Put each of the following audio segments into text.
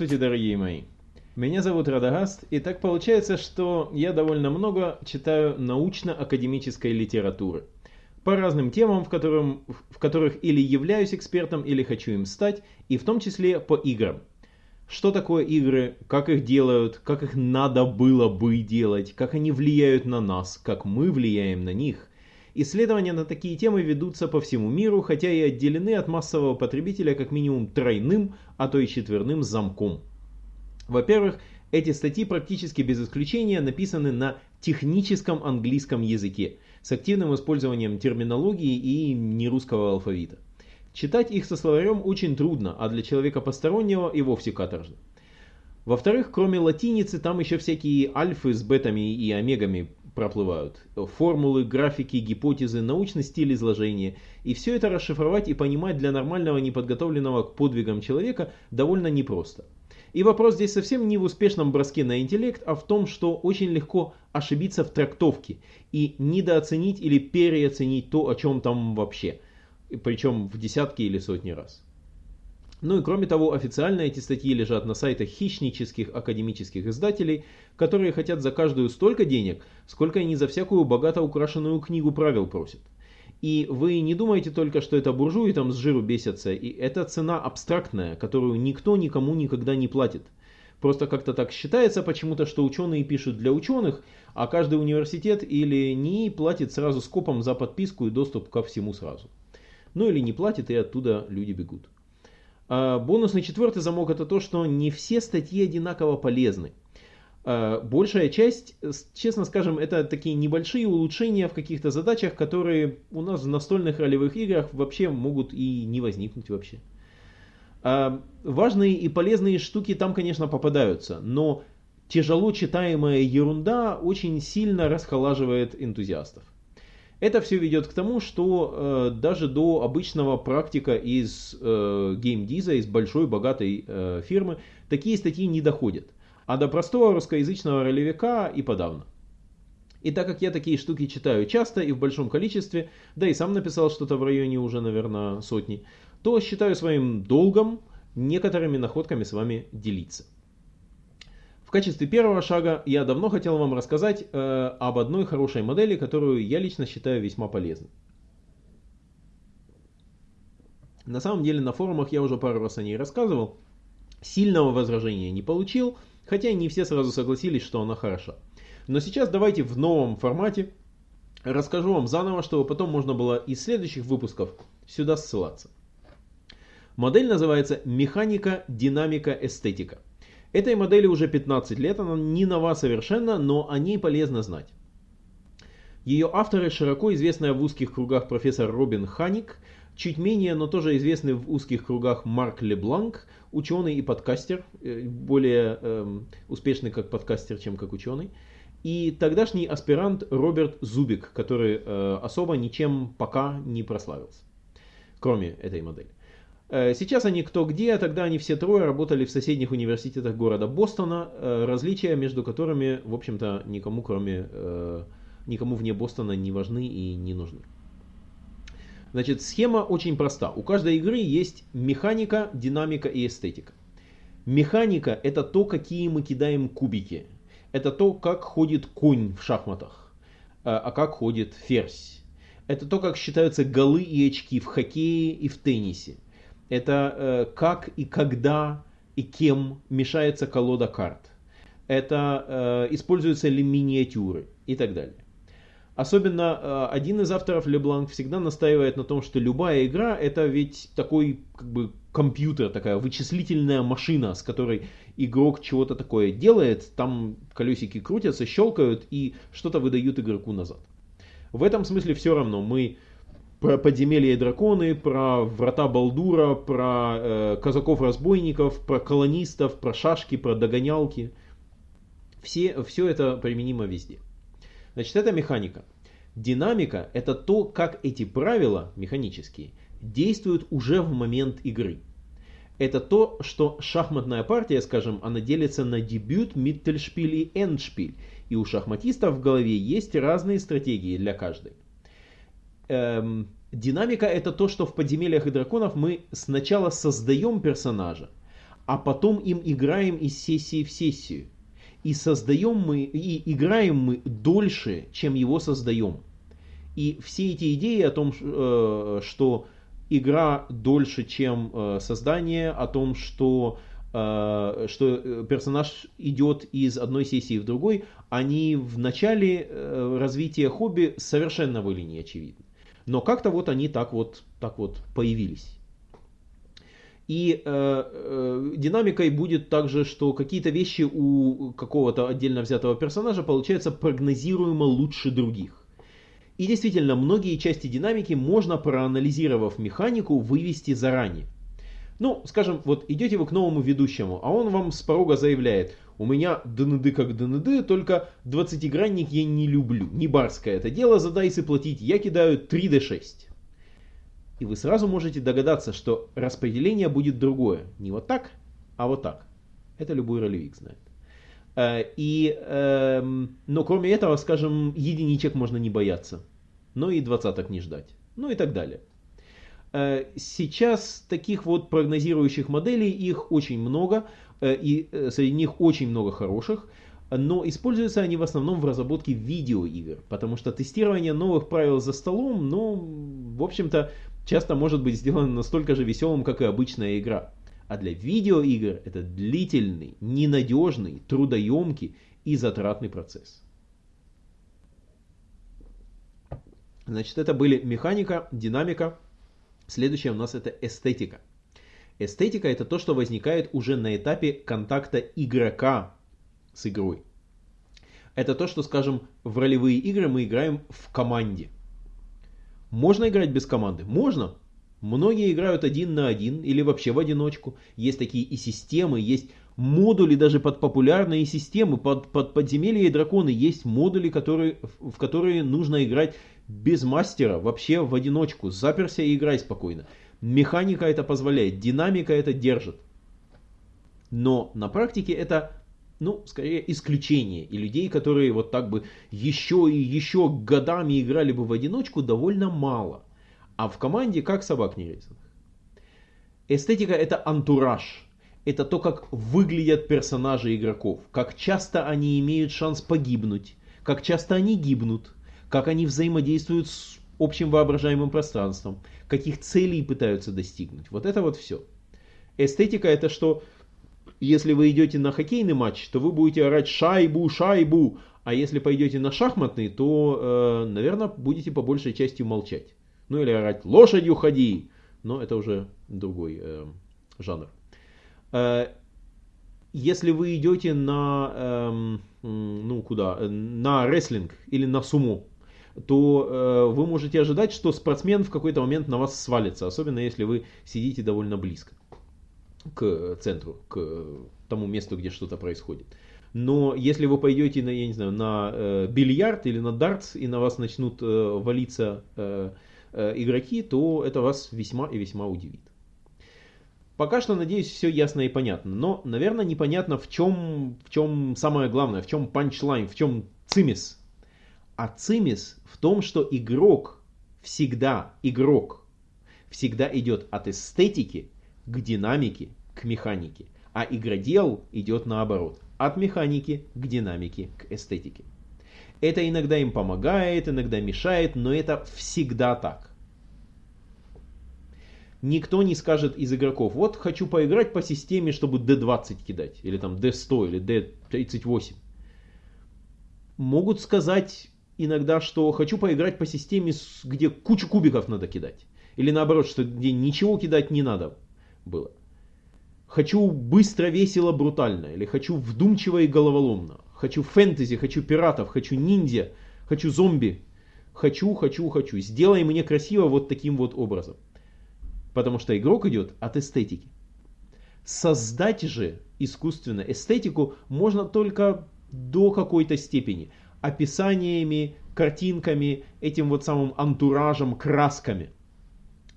Здравствуйте, дорогие мои! Меня зовут Радагаст, и так получается, что я довольно много читаю научно-академической литературы. По разным темам, в, которым, в которых или являюсь экспертом, или хочу им стать, и в том числе по играм. Что такое игры, как их делают, как их надо было бы делать, как они влияют на нас, как мы влияем на них. Исследования на такие темы ведутся по всему миру, хотя и отделены от массового потребителя как минимум тройным, а то и четверным замком. Во-первых, эти статьи практически без исключения написаны на техническом английском языке, с активным использованием терминологии и нерусского алфавита. Читать их со словарем очень трудно, а для человека постороннего и вовсе каторжно. Во-вторых, кроме латиницы, там еще всякие альфы с бетами и омегами проплывают. Формулы, графики, гипотезы, научный стиль изложения. И все это расшифровать и понимать для нормального неподготовленного к подвигам человека довольно непросто. И вопрос здесь совсем не в успешном броске на интеллект, а в том, что очень легко ошибиться в трактовке и недооценить или переоценить то, о чем там вообще. Причем в десятки или сотни раз. Ну и кроме того, официально эти статьи лежат на сайтах хищнических академических издателей, которые хотят за каждую столько денег, сколько они за всякую богато украшенную книгу правил просят. И вы не думаете только, что это буржуи там с жиру бесятся, и это цена абстрактная, которую никто никому никогда не платит. Просто как-то так считается почему-то, что ученые пишут для ученых, а каждый университет или не платит сразу скопом за подписку и доступ ко всему сразу. Ну или не платит, и оттуда люди бегут. А, бонусный четвертый замок это то, что не все статьи одинаково полезны. А, большая часть, честно скажем, это такие небольшие улучшения в каких-то задачах, которые у нас в настольных ролевых играх вообще могут и не возникнуть вообще. А, важные и полезные штуки там, конечно, попадаются, но тяжело читаемая ерунда очень сильно расхолаживает энтузиастов. Это все ведет к тому, что э, даже до обычного практика из э, геймдиза, из большой богатой э, фирмы, такие статьи не доходят. А до простого русскоязычного ролевика и подавно. И так как я такие штуки читаю часто и в большом количестве, да и сам написал что-то в районе уже, наверное, сотни, то считаю своим долгом некоторыми находками с вами делиться. В качестве первого шага я давно хотел вам рассказать э, об одной хорошей модели, которую я лично считаю весьма полезной. На самом деле на форумах я уже пару раз о ней рассказывал. Сильного возражения не получил, хотя не все сразу согласились, что она хороша. Но сейчас давайте в новом формате расскажу вам заново, чтобы потом можно было из следующих выпусков сюда ссылаться. Модель называется «Механика, динамика, эстетика». Этой модели уже 15 лет, она не нова совершенно, но о ней полезно знать. Ее авторы широко известная в узких кругах профессор Робин Ханик, чуть менее, но тоже известный в узких кругах Марк Лебланк, ученый и подкастер, э, более э, успешный как подкастер, чем как ученый, и тогдашний аспирант Роберт Зубик, который э, особо ничем пока не прославился, кроме этой модели. Э, сейчас они кто где, а тогда они все трое работали в соседних университетах города Бостона, э, различия между которыми, в общем-то, никому кроме, э, никому вне Бостона не важны и не нужны. Значит, схема очень проста. У каждой игры есть механика, динамика и эстетика. Механика это то, какие мы кидаем кубики. Это то, как ходит конь в шахматах, а как ходит ферзь. Это то, как считаются голы и очки в хоккее и в теннисе это э, как и когда и кем мешается колода карт. Это э, используются ли миниатюры и так далее. Особенно э, один из авторов Лебланк всегда настаивает на том, что любая игра это ведь такой как бы компьютер, такая вычислительная машина, с которой игрок чего-то такое делает, там колесики крутятся, щелкают и что-то выдают игроку назад. В этом смысле все равно мы про подземелья и драконы, про врата Балдура, про э, казаков-разбойников, про колонистов, про шашки, про догонялки. Все, все это применимо везде. Значит, это механика. Динамика – это то, как эти правила механические действуют уже в момент игры. Это то, что шахматная партия, скажем, она делится на дебют, миттельшпиль и эндшпиль. И у шахматистов в голове есть разные стратегии для каждой эм, динамика это то, что в подземельях и драконов мы сначала создаем персонажа, а потом им играем из сессии в сессию. И создаем мы, и играем мы дольше, чем его создаем. И все эти идеи о том, э, что игра дольше, чем э, создание, о том, что, э, что персонаж идет из одной сессии в другой, они в начале развития хобби совершенно были не очевидны. Но как-то вот они так вот, так вот появились. И э, э, динамикой будет также, что какие-то вещи у какого-то отдельно взятого персонажа получаются прогнозируемо лучше других. И действительно, многие части динамики можно, проанализировав механику, вывести заранее. Ну, скажем, вот идете вы к новому ведущему, а он вам с порога заявляет, у меня ДНД как ДНД, только 20-гранник я не люблю. Не барское это дело за дайсы платить, я кидаю 3D6. И вы сразу можете догадаться, что распределение будет другое. Не вот так, а вот так. Это любой ролевик знает. Э, и, эм, но кроме этого, скажем, единичек можно не бояться. Но и двадцаток не ждать. Ну и так далее. Э, сейчас таких вот прогнозирующих моделей, их очень много. Э, и среди них очень много хороших. Но используются они в основном в разработке видеоигр, потому что тестирование новых правил за столом, ну, в общем-то, часто может быть сделано настолько же веселым, как и обычная игра. А для видеоигр это длительный, ненадежный, трудоемкий и затратный процесс. Значит, это были механика, динамика. Следующее у нас это эстетика. Эстетика это то, что возникает уже на этапе контакта игрока с игрой. Это то, что, скажем, в ролевые игры мы играем в команде. Можно играть без команды? Можно. Многие играют один на один или вообще в одиночку. Есть такие и системы, есть модули даже под популярные системы, под, под подземелья и драконы. Есть модули, которые, в которые нужно играть без мастера, вообще в одиночку. Заперся и играй спокойно. Механика это позволяет, динамика это держит. Но на практике это ну, скорее исключение. И людей, которые вот так бы еще и еще годами играли бы в одиночку, довольно мало. А в команде как собак нерезанных. Эстетика это антураж. Это то, как выглядят персонажи игроков. Как часто они имеют шанс погибнуть. Как часто они гибнут. Как они взаимодействуют с общим воображаемым пространством. Каких целей пытаются достигнуть. Вот это вот все. Эстетика это что если вы идете на хоккейный матч, то вы будете орать шайбу, шайбу. А если пойдете на шахматный, то, э, наверное, будете по большей части молчать. Ну или орать лошадью ходи. Но это уже другой э, жанр. Э, если вы идете на, э, ну куда, на рестлинг или на суму, то э, вы можете ожидать, что спортсмен в какой-то момент на вас свалится, особенно если вы сидите довольно близко к центру, к тому месту, где что-то происходит. Но если вы пойдете на, я не знаю, на э, бильярд или на дартс, и на вас начнут э, валиться э, э, игроки, то это вас весьма и весьма удивит. Пока что, надеюсь, все ясно и понятно. Но, наверное, непонятно, в чем, в чем самое главное, в чем панчлайн, в чем цимис. А цимис в том, что игрок всегда, игрок всегда идет от эстетики к динамике, к механике. А игродел идет наоборот, от механики к динамике, к эстетике. Это иногда им помогает, иногда мешает, но это всегда так. Никто не скажет из игроков, вот хочу поиграть по системе, чтобы D20 кидать, или там D100, или D38. Могут сказать иногда, что хочу поиграть по системе, где кучу кубиков надо кидать. Или наоборот, что где ничего кидать не надо было. Хочу быстро, весело, брутально. Или хочу вдумчиво и головоломно. Хочу фэнтези, хочу пиратов, хочу ниндзя, хочу зомби. Хочу, хочу, хочу. Сделай мне красиво вот таким вот образом. Потому что игрок идет от эстетики. Создать же искусственно эстетику можно только до какой-то степени. Описаниями, картинками, этим вот самым антуражем, красками –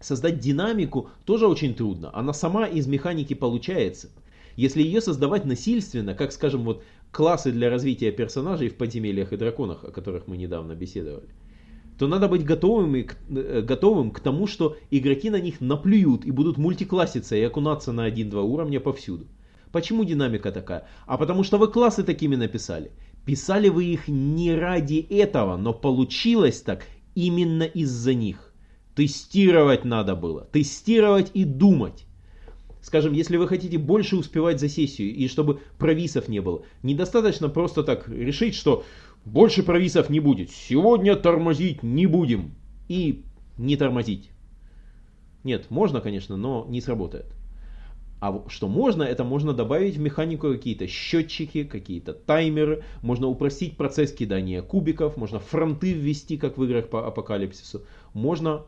Создать динамику тоже очень трудно. Она сама из механики получается. Если ее создавать насильственно, как, скажем, вот классы для развития персонажей в подземельях и драконах, о которых мы недавно беседовали, то надо быть готовым, к, э, готовым к тому, что игроки на них наплюют и будут мультикласситься и окунаться на 1-2 уровня повсюду. Почему динамика такая? А потому что вы классы такими написали. Писали вы их не ради этого, но получилось так именно из-за них. Тестировать надо было. Тестировать и думать. Скажем, если вы хотите больше успевать за сессию и чтобы провисов не было, недостаточно просто так решить, что больше провисов не будет. Сегодня тормозить не будем. И не тормозить. Нет, можно, конечно, но не сработает. А что можно, это можно добавить в механику какие-то счетчики, какие-то таймеры, можно упростить процесс кидания кубиков, можно фронты ввести, как в играх по апокалипсису, можно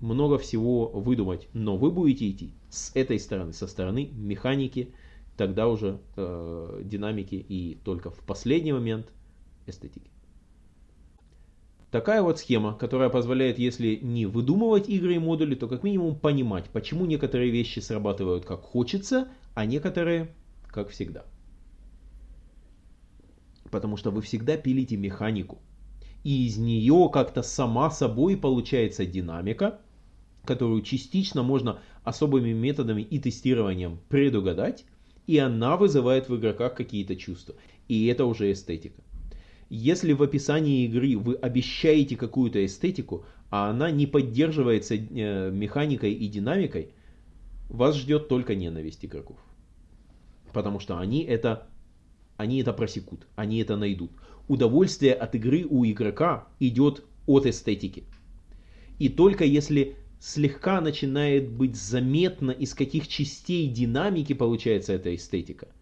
много всего выдумать, но вы будете идти с этой стороны, со стороны механики, тогда уже э, динамики и только в последний момент эстетики. Такая вот схема, которая позволяет, если не выдумывать игры и модули, то как минимум понимать, почему некоторые вещи срабатывают как хочется, а некоторые как всегда. Потому что вы всегда пилите механику. И из нее как-то сама собой получается динамика, которую частично можно особыми методами и тестированием предугадать, и она вызывает в игроках какие-то чувства. И это уже эстетика. Если в описании игры вы обещаете какую-то эстетику, а она не поддерживается э, механикой и динамикой, вас ждет только ненависть игроков. Потому что они это, они это просекут, они это найдут. Удовольствие от игры у игрока идет от эстетики. И только если слегка начинает быть заметно, из каких частей динамики получается эта эстетика –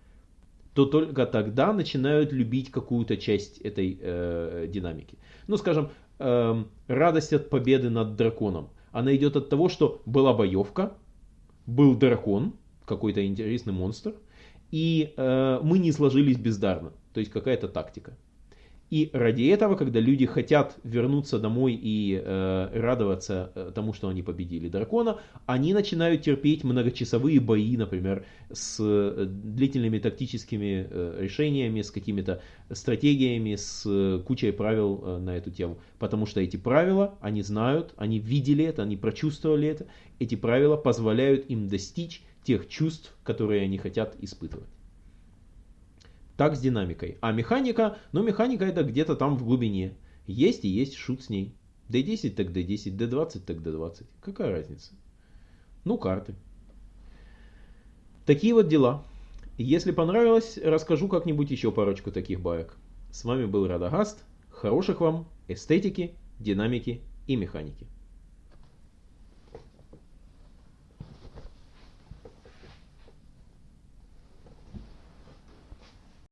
то только тогда начинают любить какую-то часть этой э, динамики. Ну, скажем, э, радость от победы над драконом. Она идет от того, что была боевка, был дракон, какой-то интересный монстр, и э, мы не сложились бездарно. То есть какая-то тактика. И ради этого, когда люди хотят вернуться домой и э, радоваться э, тому, что они победили дракона, они начинают терпеть многочасовые бои, например, с э, длительными тактическими э, решениями, с какими-то стратегиями, с э, кучей правил э, на эту тему. Потому что эти правила, они знают, они видели это, они прочувствовали это. Эти правила позволяют им достичь тех чувств, которые они хотят испытывать. Так с динамикой. А механика, ну механика это где-то там в глубине. Есть и есть, шут с ней. D10 так D10, D20 так D20. Какая разница? Ну, карты. Такие вот дела. Если понравилось, расскажу как-нибудь еще парочку таких баек. С вами был Радагаст. Хороших вам эстетики, динамики и механики.